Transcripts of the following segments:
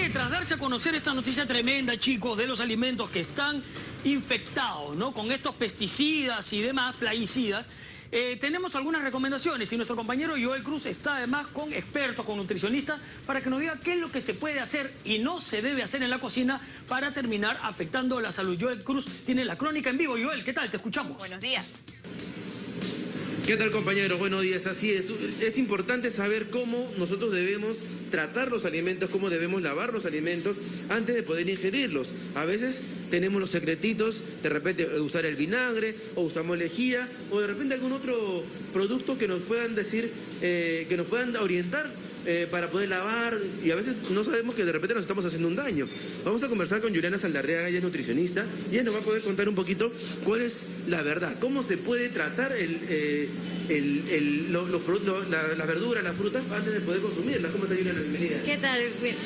que tras darse a conocer esta noticia tremenda, chicos, de los alimentos que están infectados, ¿no? Con estos pesticidas y demás, plaguicidas, eh, tenemos algunas recomendaciones y nuestro compañero Joel Cruz está además con expertos, con nutricionistas, para que nos diga qué es lo que se puede hacer y no se debe hacer en la cocina para terminar afectando la salud. Joel Cruz tiene la crónica en vivo. Joel, ¿qué tal? Te escuchamos. Buenos días. ¿Qué tal compañeros? Buenos días, así es. Es importante saber cómo nosotros debemos tratar los alimentos, cómo debemos lavar los alimentos antes de poder ingerirlos. A veces tenemos los secretitos, de repente eh, usar el vinagre, o usamos lejía, o de repente algún otro producto que nos puedan decir, eh, que nos puedan orientar eh, para poder lavar y a veces no sabemos que de repente nos estamos haciendo un daño. Vamos a conversar con Juliana Saldarrea, ella es nutricionista, y ella nos va a poder contar un poquito cuál es la verdad, cómo se puede tratar el, eh, el, los, las verduras, las frutas antes de poder consumirlas. ¿Cómo está Juliana? Bienvenida. ¿Qué tal?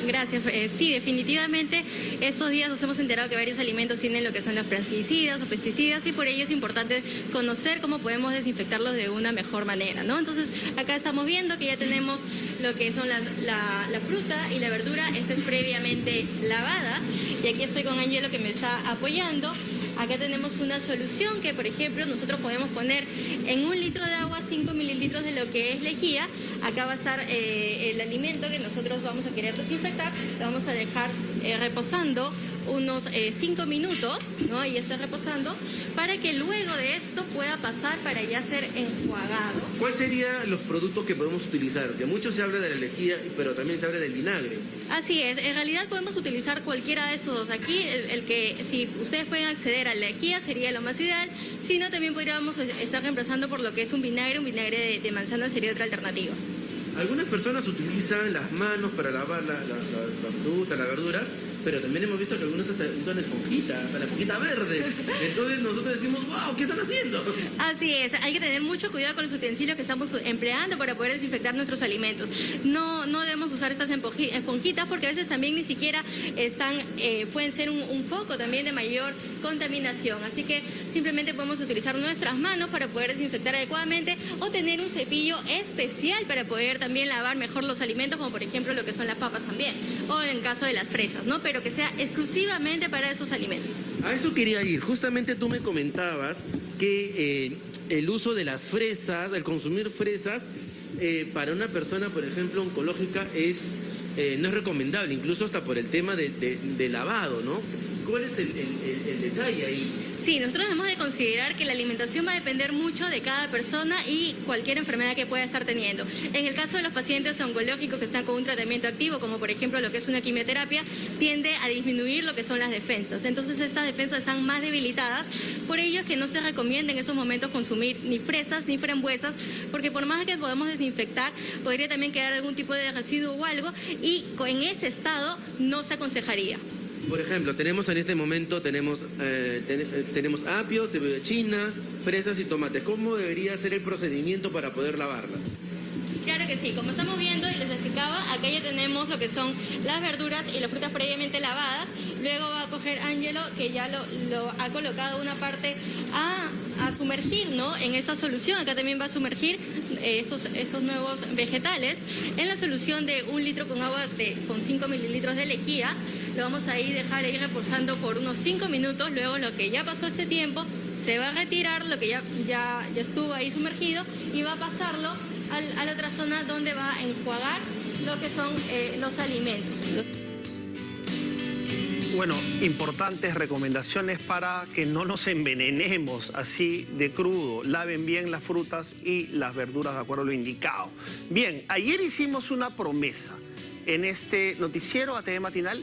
Gracias. Eh, sí, definitivamente estos días nos hemos enterado que varios alimentos tienen lo que son los pesticidas o pesticidas y por ello es importante conocer cómo podemos desinfectarlos de una mejor manera, ¿no? Entonces, acá estamos viendo que ya tenemos lo que son la, fruta y la verdura. Esta es previamente lavada y aquí estoy con Angelo que me está apoyando. Acá tenemos una solución que, por ejemplo, nosotros podemos poner en un litro de agua 5 mililitros de lo que es lejía. Acá va a estar eh, el alimento que nosotros vamos a querer desinfectar. Lo vamos a dejar eh, reposando unos 5 eh, minutos, ¿no? Y está reposando, para que luego de esto pueda pasar para ya ser enjuagado. ¿Cuáles serían los productos que podemos utilizar? Que mucho se habla de la lejía, pero también se habla del vinagre. Así es, en realidad podemos utilizar cualquiera de estos dos. Aquí, el, que si ustedes pueden acceder a la lejía sería lo más ideal, si no también podríamos estar reemplazando por lo que es un vinagre, un vinagre de, manzana sería otra alternativa. Algunas personas utilizan las manos para lavar la, la, la fruta, las verduras, pero también hemos visto que algunos hasta usan esponjita, hasta la esponjita verde. Entonces nosotros decimos, wow, ¿qué están haciendo? Así es, hay que tener mucho cuidado con los utensilios que estamos empleando para poder desinfectar nuestros alimentos. No, no debemos usar estas esponjitas porque a veces también ni siquiera están, eh, pueden ser un, un foco también de mayor contaminación. Así que simplemente podemos utilizar nuestras manos para poder desinfectar adecuadamente o tener un cepillo especial para poder también lavar mejor los alimentos, como por ejemplo lo que son las papas también, o en caso de las fresas, ¿no? Pero que sea exclusivamente para esos alimentos. A eso quería ir. Justamente tú me comentabas que eh, el uso de las fresas, el consumir fresas, eh, para una persona, por ejemplo, oncológica, es, eh, no es recomendable, incluso hasta por el tema de, lavado, ¿no? ¿Cuál es el detalle ahí? Sí, nosotros debemos de considerar que la alimentación va a depender mucho de cada persona y cualquier enfermedad que pueda estar teniendo. En el caso de los pacientes oncológicos que están con un tratamiento activo, como por ejemplo lo que es una quimioterapia, tiende a disminuir lo que son las defensas. Entonces estas defensas están más debilitadas, por ello es que no se recomienda en esos momentos consumir ni fresas ni frambuesas, porque por más que podamos desinfectar, podría también quedar algún tipo de residuo o algo, y en ese estado no se aconsejaría. Por ejemplo, tenemos en este momento, tenemos, eh, eh, tenemos apio, cebolla china, fresas y tomates. ¿Cómo debería ser el procedimiento para poder lavarlas? Claro que sí, como estamos viendo y les explicaba, acá ya tenemos lo que son las verduras y las frutas previamente lavadas. Luego va a coger Angelo, que ya lo, ha colocado una parte a, sumergir ¿no? en esta solución. Acá también va a sumergir eh, estos, estos nuevos vegetales en la solución de un litro con agua de, con 5 mililitros de lejía. Lo vamos a ir dejar ahí reposando por unos 5 minutos. Luego lo que ya pasó este tiempo se va a retirar, lo que ya, ya, ya estuvo ahí sumergido y va a pasarlo a la otra zona donde va a enjuagar lo que son eh, los alimentos. Bueno, importantes recomendaciones para que no nos envenenemos así de crudo. Laven bien las frutas y las verduras de acuerdo a lo indicado. Bien, ayer hicimos una promesa en este noticiero ATV Matinal